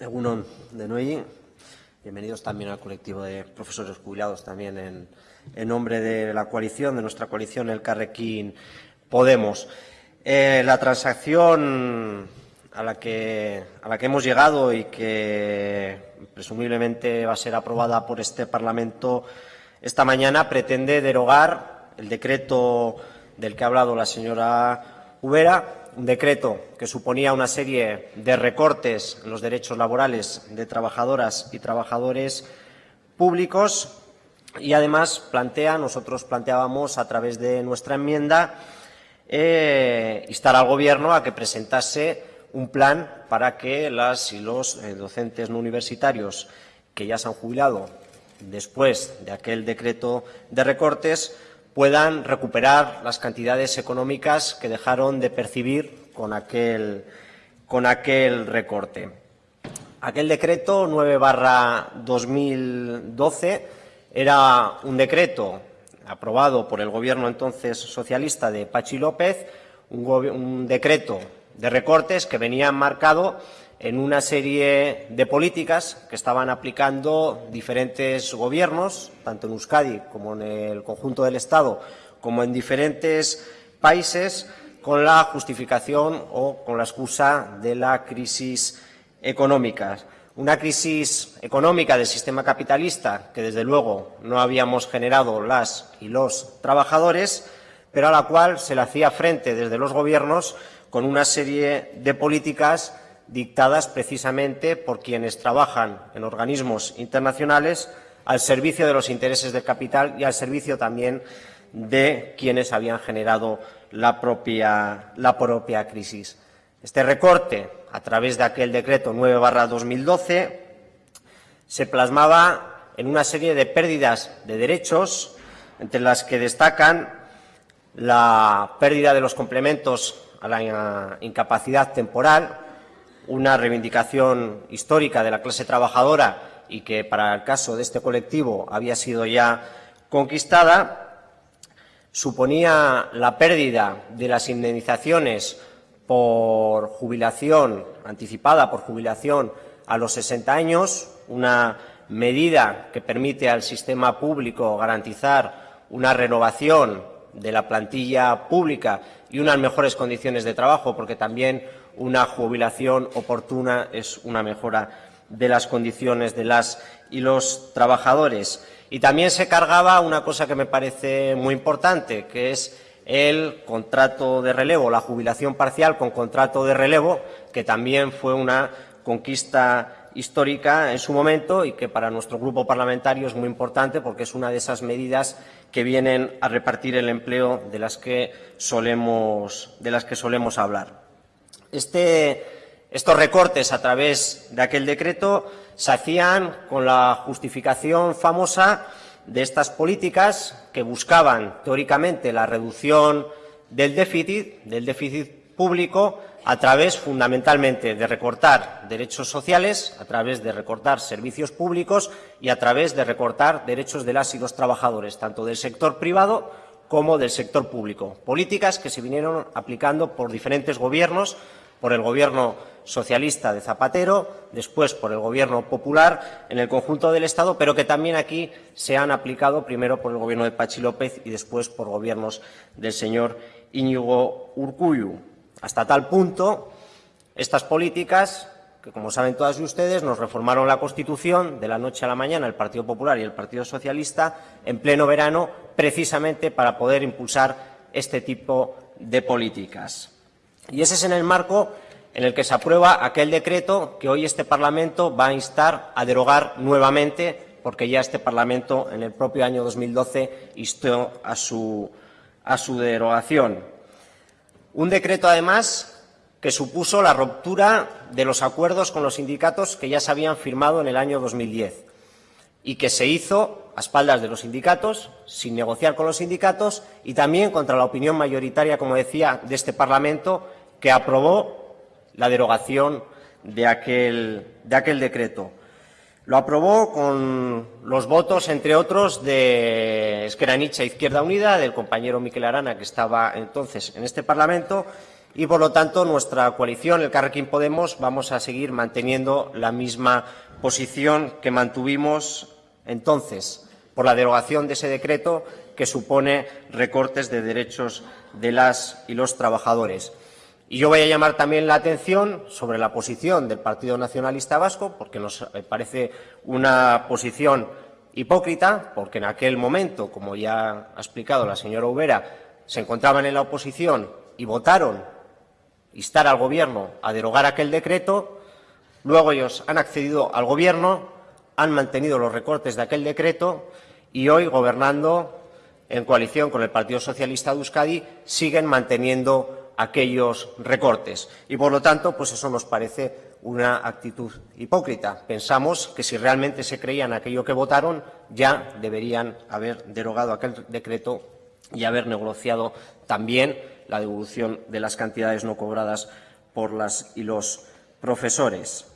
Egunon de. Bienvenidos también al colectivo de profesores jubilados, también en, nombre de la coalición, de nuestra coalición, el Carrequín Podemos. Eh, la transacción a la, que, a la que hemos llegado y que presumiblemente va a ser aprobada por este Parlamento esta mañana pretende derogar el decreto del que ha hablado la señora Ubera, un decreto que suponía una serie de recortes en los derechos laborales de trabajadoras y trabajadores públicos. Y además plantea, nosotros planteábamos a través de nuestra enmienda, eh, instar al Gobierno a que presentase un plan para que las y los eh, docentes no universitarios que ya se han jubilado después de aquel decreto de recortes puedan recuperar las cantidades económicas que dejaron de percibir con aquel, con aquel recorte. Aquel decreto 9 2012 era un decreto aprobado por el Gobierno entonces socialista de Pachi López, un decreto de recortes que venía marcado en una serie de políticas que estaban aplicando diferentes gobiernos, tanto en Euskadi como en el conjunto del Estado, como en diferentes países, con la justificación o con la excusa de la crisis económica. Una crisis económica del sistema capitalista que, desde luego, no habíamos generado las y los trabajadores, pero a la cual se le hacía frente desde los gobiernos con una serie de políticas dictadas precisamente por quienes trabajan en organismos internacionales al servicio de los intereses del capital y al servicio también de quienes habían generado la propia, crisis. Este recorte, a través de aquel decreto 9-2012, se plasmaba en una serie de pérdidas de derechos, entre las que destacan la pérdida de los complementos a la incapacidad temporal, una reivindicación histórica de la clase trabajadora y que para el caso de este colectivo había sido ya conquistada, suponía la pérdida de las indemnizaciones por jubilación anticipada, por jubilación a los 60 años, una medida que permite al sistema público garantizar una renovación de la plantilla pública y unas mejores condiciones de trabajo, porque también una jubilación oportuna es una mejora de las condiciones de las y los trabajadores. Y también se cargaba una cosa que me parece muy importante, que es el contrato de relevo, la jubilación parcial con contrato de relevo, que también fue una conquista histórica en su momento y que para nuestro grupo parlamentario es muy importante porque es una de esas medidas que vienen a repartir el empleo de las que solemos, de las que solemos hablar. Este, estos recortes a través de aquel decreto se hacían con la justificación famosa de estas políticas que buscaban teóricamente la reducción del déficit, del déficit público, a través fundamentalmente de recortar derechos sociales, a través de recortar servicios públicos y a través de recortar derechos de las y los trabajadores, tanto del sector privado como del sector público. Políticas que se vinieron aplicando por diferentes gobiernos por el Gobierno socialista de Zapatero, después por el Gobierno popular en el conjunto del Estado, pero que también aquí se han aplicado primero por el Gobierno de Pachi López y después por gobiernos del señor Íñigo Urcuyu. Hasta tal punto, estas políticas, que como saben todas ustedes, nos reformaron la Constitución de la noche a la mañana el Partido Popular y el Partido Socialista en pleno verano, precisamente para poder impulsar este tipo de políticas. Y ese es en el marco en el que se aprueba aquel decreto que hoy este Parlamento va a instar a derogar nuevamente, porque ya este Parlamento en el propio año 2012 instó a su, a su derogación. Un decreto, además, que supuso la ruptura de los acuerdos con los sindicatos que ya se habían firmado en el año 2010 y que se hizo a espaldas de los sindicatos, sin negociar con los sindicatos y también contra la opinión mayoritaria, como decía, de este Parlamento, que aprobó la derogación de aquel, de aquel decreto. Lo aprobó con los votos, entre otros, de Esqueranicha Izquierda Unida, del compañero Miquel Arana, que estaba entonces en este Parlamento, y, por lo tanto, nuestra coalición, el Carrequín Podemos, vamos a seguir manteniendo la misma posición que mantuvimos entonces por la derogación de ese decreto que supone recortes de derechos de las y los trabajadores. Y yo voy a llamar también la atención sobre la posición del Partido Nacionalista Vasco, porque nos parece una posición hipócrita, porque en aquel momento, como ya ha explicado la señora Ubera, se encontraban en la oposición y votaron instar al Gobierno a derogar aquel decreto, luego ellos han accedido al Gobierno, han mantenido los recortes de aquel decreto y hoy, gobernando en coalición con el Partido Socialista de Euskadi, siguen manteniendo aquellos recortes. Y, por lo tanto, pues eso nos parece una actitud hipócrita. Pensamos que si realmente se creían aquello que votaron, ya deberían haber derogado aquel decreto y haber negociado también la devolución de las cantidades no cobradas por las y los profesores.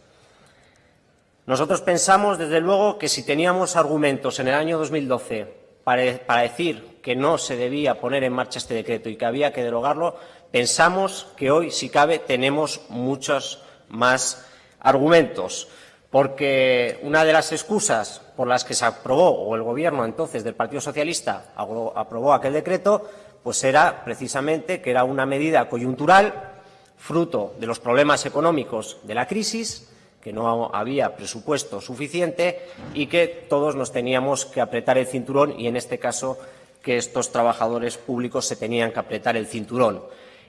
Nosotros pensamos, desde luego, que si teníamos argumentos en el año 2012 para, para decir que no se debía poner en marcha este decreto y que había que derogarlo, pensamos que hoy, si cabe, tenemos muchos más argumentos, porque una de las excusas por las que se aprobó, o el Gobierno entonces del Partido Socialista aprobó aquel decreto, pues era precisamente que era una medida coyuntural, fruto de los problemas económicos de la crisis, que no había presupuesto suficiente y que todos nos teníamos que apretar el cinturón y, en este caso, que estos trabajadores públicos se tenían que apretar el cinturón.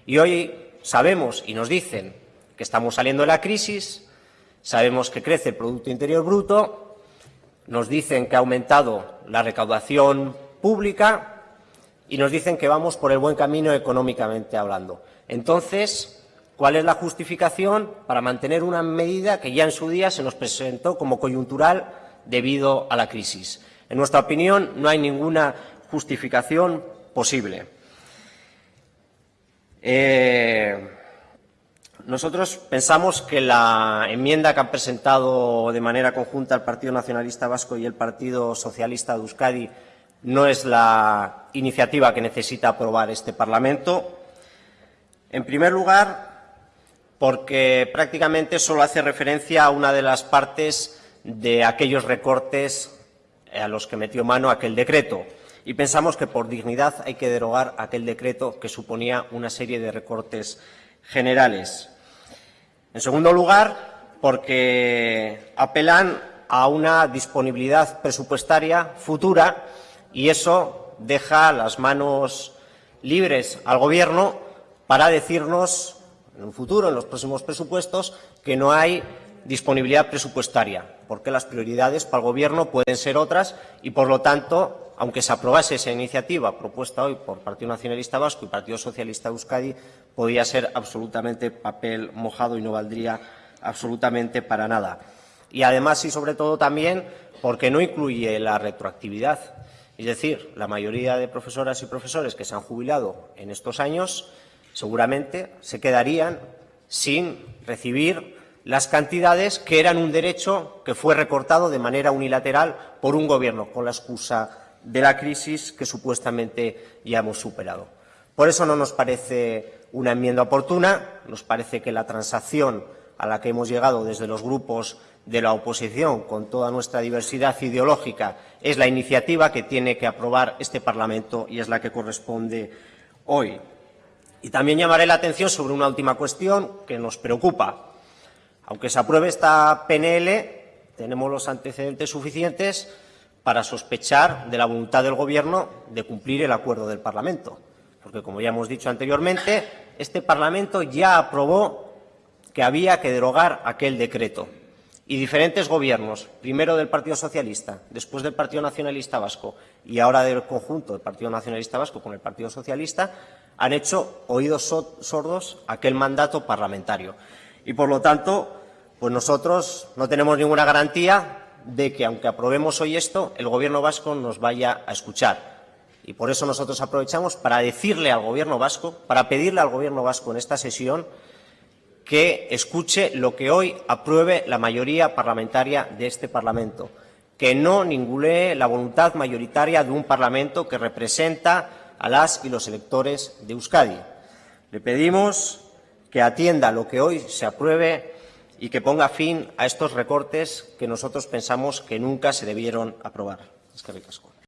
Y hoy sabemos y nos dicen que estamos saliendo de la crisis, sabemos que crece el Producto Interior Bruto, nos dicen que ha aumentado la recaudación pública y nos dicen que vamos por el buen camino económicamente hablando. Entonces, ¿cuál es la justificación para mantener una medida que ya en su día se nos presentó como coyuntural debido a la crisis? En nuestra opinión, no hay ninguna justificación posible. Eh, nosotros pensamos que la enmienda que han presentado de manera conjunta el Partido Nacionalista Vasco y el Partido Socialista de Euskadi no es la iniciativa que necesita aprobar este Parlamento. En primer lugar, porque prácticamente solo hace referencia a una de las partes de aquellos recortes a los que metió mano aquel decreto. Y pensamos que por dignidad hay que derogar aquel decreto que suponía una serie de recortes generales. En segundo lugar, porque apelan a una disponibilidad presupuestaria futura y eso deja las manos libres al Gobierno para decirnos en un futuro, en los próximos presupuestos, que no hay disponibilidad presupuestaria, porque las prioridades para el Gobierno pueden ser otras y, por lo tanto, aunque se aprobase esa iniciativa propuesta hoy por Partido Nacionalista Vasco y Partido Socialista Euskadi, podía ser absolutamente papel mojado y no valdría absolutamente para nada. Y además y sobre todo también porque no incluye la retroactividad. Es decir, la mayoría de profesoras y profesores que se han jubilado en estos años seguramente se quedarían sin recibir las cantidades que eran un derecho que fue recortado de manera unilateral por un Gobierno con la excusa de la crisis que supuestamente ya hemos superado. Por eso no nos parece una enmienda oportuna, nos parece que la transacción a la que hemos llegado desde los grupos de la oposición, con toda nuestra diversidad ideológica, es la iniciativa que tiene que aprobar este Parlamento y es la que corresponde hoy. Y también llamaré la atención sobre una última cuestión que nos preocupa. Aunque se apruebe esta PNL, tenemos los antecedentes suficientes para sospechar de la voluntad del Gobierno de cumplir el acuerdo del Parlamento. Porque, como ya hemos dicho anteriormente, este Parlamento ya aprobó que había que derogar aquel decreto y diferentes gobiernos, primero del Partido Socialista, después del Partido Nacionalista Vasco y ahora del conjunto del Partido Nacionalista Vasco con el Partido Socialista, han hecho oídos sordos aquel mandato parlamentario. Y, por lo tanto, pues nosotros no tenemos ninguna garantía de que, aunque aprobemos hoy esto, el Gobierno vasco nos vaya a escuchar. Y por eso nosotros aprovechamos para decirle al Gobierno vasco, para pedirle al Gobierno vasco en esta sesión que escuche lo que hoy apruebe la mayoría parlamentaria de este Parlamento, que no ningulee la voluntad mayoritaria de un Parlamento que representa a las y los electores de Euskadi. Le pedimos que atienda lo que hoy se apruebe y que ponga fin a estos recortes que nosotros pensamos que nunca se debieron aprobar. Es que.